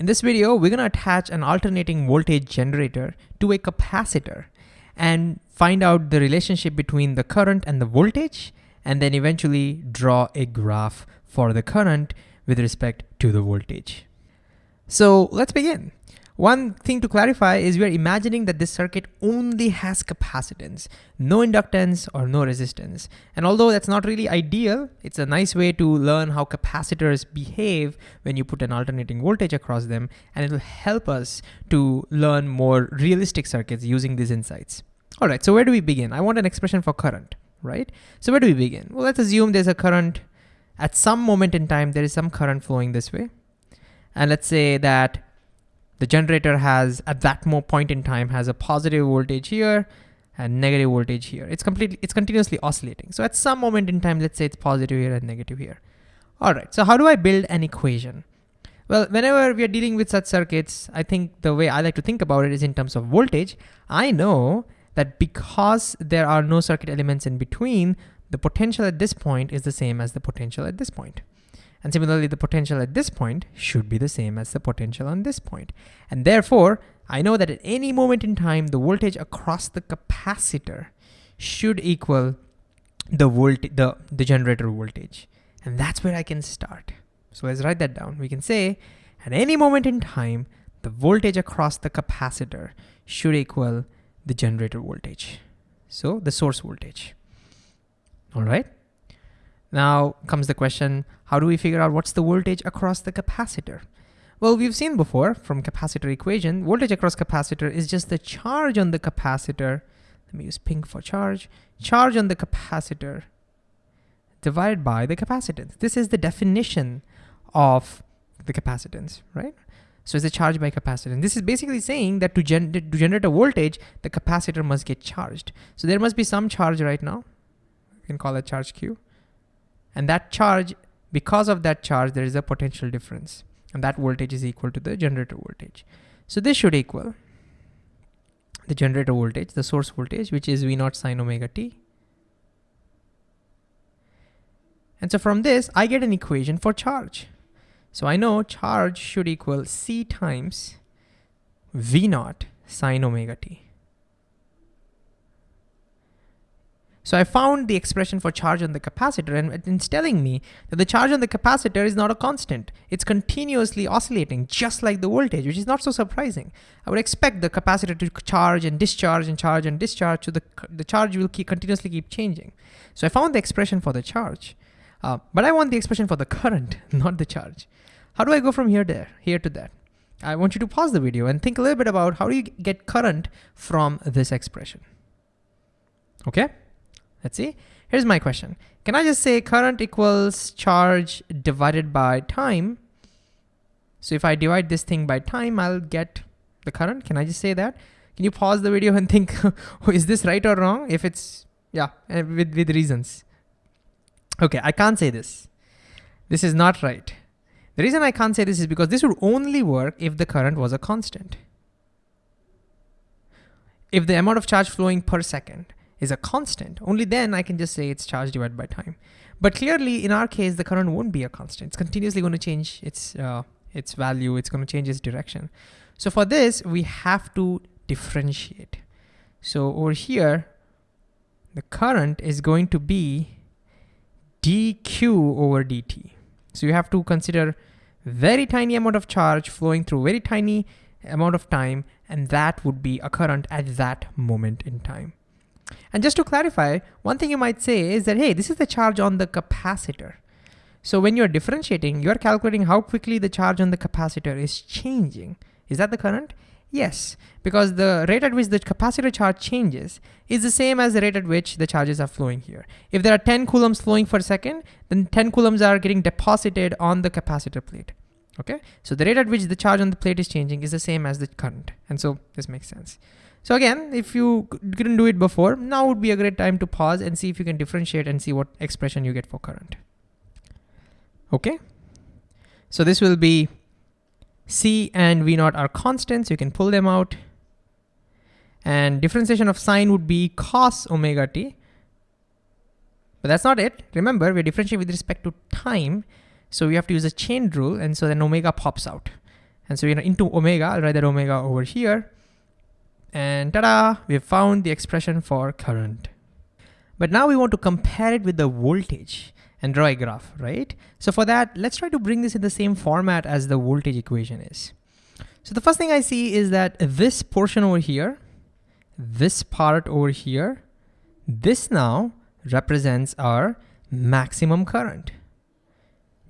In this video, we're gonna attach an alternating voltage generator to a capacitor and find out the relationship between the current and the voltage, and then eventually draw a graph for the current with respect to the voltage. So let's begin. One thing to clarify is we are imagining that this circuit only has capacitance, no inductance or no resistance. And although that's not really ideal, it's a nice way to learn how capacitors behave when you put an alternating voltage across them, and it'll help us to learn more realistic circuits using these insights. All right, so where do we begin? I want an expression for current, right? So where do we begin? Well, let's assume there's a current, at some moment in time, there is some current flowing this way. And let's say that the generator has, at that more point in time, has a positive voltage here and negative voltage here. It's completely, it's continuously oscillating. So at some moment in time, let's say it's positive here and negative here. All right, so how do I build an equation? Well, whenever we are dealing with such circuits, I think the way I like to think about it is in terms of voltage. I know that because there are no circuit elements in between, the potential at this point is the same as the potential at this point. And similarly, the potential at this point should be the same as the potential on this point. And therefore, I know that at any moment in time, the voltage across the capacitor should equal the, volt the, the generator voltage. And that's where I can start. So let's write that down. We can say at any moment in time, the voltage across the capacitor should equal the generator voltage. So the source voltage. All right. Now comes the question, how do we figure out what's the voltage across the capacitor? Well, we've seen before from capacitor equation, voltage across capacitor is just the charge on the capacitor. Let me use pink for charge. Charge on the capacitor divided by the capacitance. This is the definition of the capacitance, right? So it's a charge by capacitance. This is basically saying that to, gen to generate a voltage, the capacitor must get charged. So there must be some charge right now. We can call it charge Q. And that charge, because of that charge, there is a potential difference. And that voltage is equal to the generator voltage. So this should equal the generator voltage, the source voltage, which is V naught sine omega t. And so from this, I get an equation for charge. So I know charge should equal C times V naught sine omega t. So I found the expression for charge on the capacitor and it's telling me that the charge on the capacitor is not a constant. It's continuously oscillating just like the voltage, which is not so surprising. I would expect the capacitor to charge and discharge and charge and discharge so the, the charge will keep, continuously keep changing. So I found the expression for the charge, uh, but I want the expression for the current, not the charge. How do I go from here there, here to that? I want you to pause the video and think a little bit about how do you get current from this expression. Okay? Let's see. Here's my question. Can I just say current equals charge divided by time? So if I divide this thing by time, I'll get the current. Can I just say that? Can you pause the video and think, is this right or wrong? If it's, yeah, eh, with, with reasons. Okay, I can't say this. This is not right. The reason I can't say this is because this would only work if the current was a constant. If the amount of charge flowing per second is a constant, only then I can just say it's charge divided by time. But clearly in our case, the current won't be a constant. It's continuously going to change its, uh, its value. It's going to change its direction. So for this, we have to differentiate. So over here, the current is going to be dq over dt. So you have to consider very tiny amount of charge flowing through very tiny amount of time, and that would be a current at that moment in time. And just to clarify, one thing you might say is that, hey, this is the charge on the capacitor. So when you're differentiating, you're calculating how quickly the charge on the capacitor is changing. Is that the current? Yes, because the rate at which the capacitor charge changes is the same as the rate at which the charges are flowing here. If there are 10 coulombs flowing per second, then 10 coulombs are getting deposited on the capacitor plate. Okay, so the rate at which the charge on the plate is changing is the same as the current. And so this makes sense. So again, if you couldn't do it before, now would be a great time to pause and see if you can differentiate and see what expression you get for current. Okay. So this will be C and V naught are constants. You can pull them out. And differentiation of sine would be cos omega t. But that's not it. Remember, we're differentiating with respect to time. So we have to use a chain rule. And so then omega pops out. And so you know, into omega, I'll write that omega over here. And ta-da, we've found the expression for current. But now we want to compare it with the voltage and draw a graph, right? So for that, let's try to bring this in the same format as the voltage equation is. So the first thing I see is that this portion over here, this part over here, this now represents our maximum current,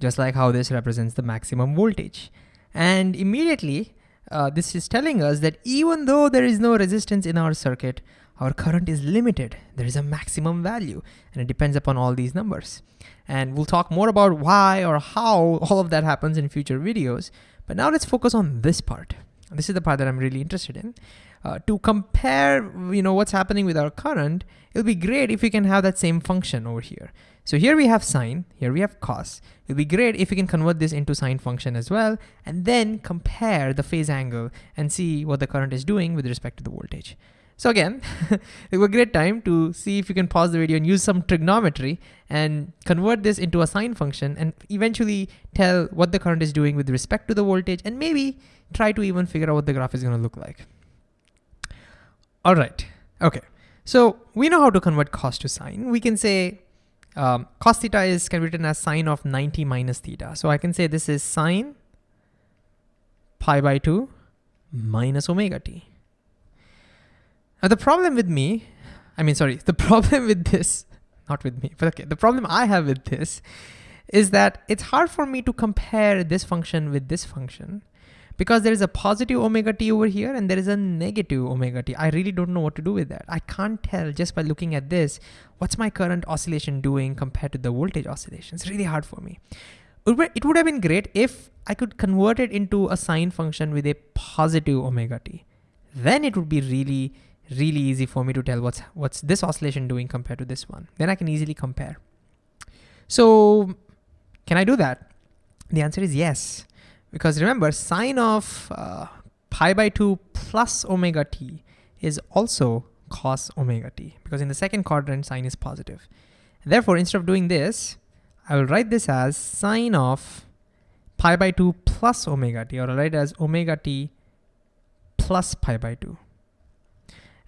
just like how this represents the maximum voltage. And immediately, uh, this is telling us that even though there is no resistance in our circuit, our current is limited. There is a maximum value and it depends upon all these numbers. And we'll talk more about why or how all of that happens in future videos. But now let's focus on this part. This is the part that I'm really interested in. Uh, to compare, you know, what's happening with our current, it'll be great if we can have that same function over here. So here we have sine, here we have cos. It'll be great if we can convert this into sine function as well, and then compare the phase angle and see what the current is doing with respect to the voltage. So again, it was a great time to see if you can pause the video and use some trigonometry and convert this into a sine function and eventually tell what the current is doing with respect to the voltage and maybe try to even figure out what the graph is gonna look like. All right, okay. So we know how to convert cos to sine. We can say um, cos theta is can be written as sine of 90 minus theta. So I can say this is sine pi by 2 minus omega t. Now the problem with me, I mean, sorry, the problem with this, not with me, but okay, the problem I have with this is that it's hard for me to compare this function with this function because there is a positive omega t over here and there is a negative omega t. I really don't know what to do with that. I can't tell just by looking at this, what's my current oscillation doing compared to the voltage oscillation. It's really hard for me. It would have been great if I could convert it into a sine function with a positive omega t. Then it would be really really easy for me to tell what's what's this oscillation doing compared to this one. Then I can easily compare. So can I do that? The answer is yes. Because remember, sine of uh, pi by 2 plus omega t is also cos omega t. Because in the second quadrant, sine is positive. Therefore, instead of doing this, I will write this as sine of pi by 2 plus omega t, or I'll write it as omega t plus pi by 2.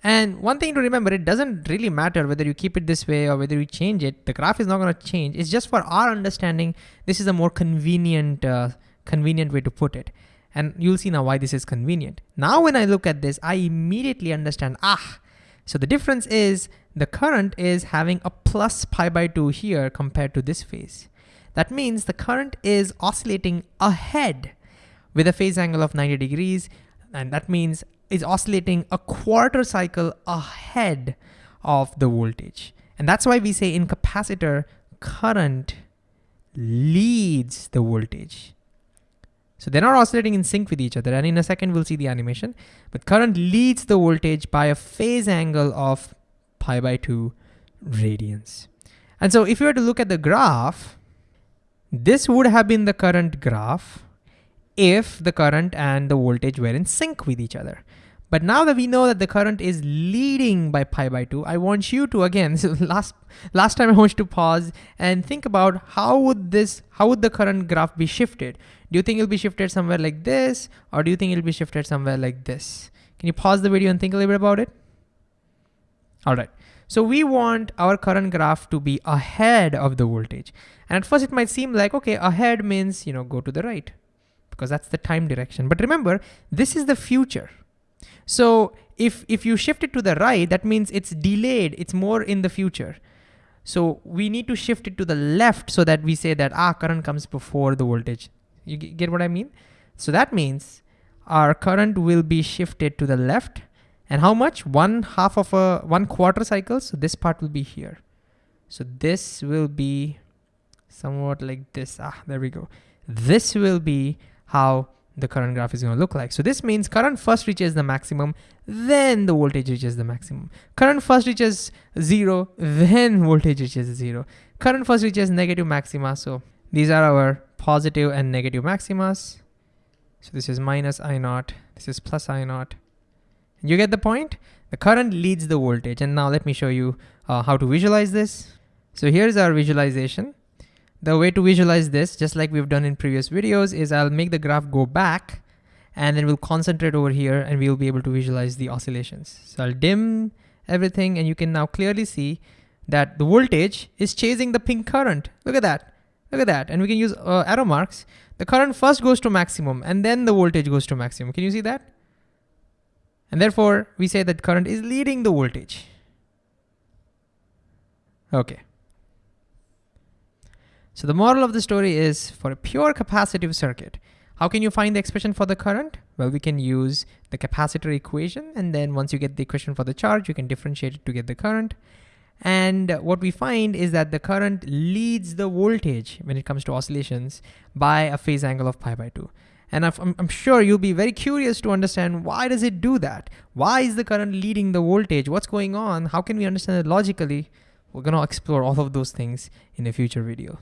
And one thing to remember, it doesn't really matter whether you keep it this way or whether you change it. The graph is not going to change. It's just for our understanding, this is a more convenient, uh, convenient way to put it. And you'll see now why this is convenient. Now when I look at this, I immediately understand, ah, so the difference is the current is having a plus pi by 2 here compared to this phase. That means the current is oscillating ahead with a phase angle of 90 degrees. And that means is oscillating a quarter cycle ahead of the voltage. And that's why we say in capacitor, current leads the voltage. So they're not oscillating in sync with each other. And in a second, we'll see the animation. But current leads the voltage by a phase angle of pi by 2 radians. And so if you were to look at the graph, this would have been the current graph if the current and the voltage were in sync with each other. But now that we know that the current is leading by pi by 2, I want you to, again, so last, last time I want you to pause and think about how would this, how would the current graph be shifted? Do you think it'll be shifted somewhere like this? Or do you think it'll be shifted somewhere like this? Can you pause the video and think a little bit about it? All right. So we want our current graph to be ahead of the voltage. And at first it might seem like, okay, ahead means, you know, go to the right because that's the time direction. But remember, this is the future. So if, if you shift it to the right, that means it's delayed, it's more in the future. So we need to shift it to the left so that we say that, ah, current comes before the voltage. You get what I mean? So that means our current will be shifted to the left. And how much? One half of a, one quarter cycle. So this part will be here. So this will be somewhat like this. Ah, there we go. This will be how the current graph is going to look like. So this means current first reaches the maximum, then the voltage reaches the maximum. Current first reaches zero, then voltage reaches zero. Current first reaches negative maxima. So these are our positive and negative maximas. So this is minus I naught, this is plus I naught. You get the point? The current leads the voltage. And now let me show you uh, how to visualize this. So here's our visualization. The way to visualize this, just like we've done in previous videos, is I'll make the graph go back and then we'll concentrate over here and we'll be able to visualize the oscillations. So I'll dim everything and you can now clearly see that the voltage is chasing the pink current. Look at that, look at that. And we can use uh, arrow marks. The current first goes to maximum and then the voltage goes to maximum. Can you see that? And therefore we say that current is leading the voltage. Okay. So the moral of the story is for a pure capacitive circuit, how can you find the expression for the current? Well, we can use the capacitor equation. And then once you get the equation for the charge, you can differentiate it to get the current. And what we find is that the current leads the voltage when it comes to oscillations by a phase angle of pi by two. And I'm, I'm, sure you'll be very curious to understand why does it do that? Why is the current leading the voltage? What's going on? How can we understand it logically? We're gonna explore all of those things in a future video.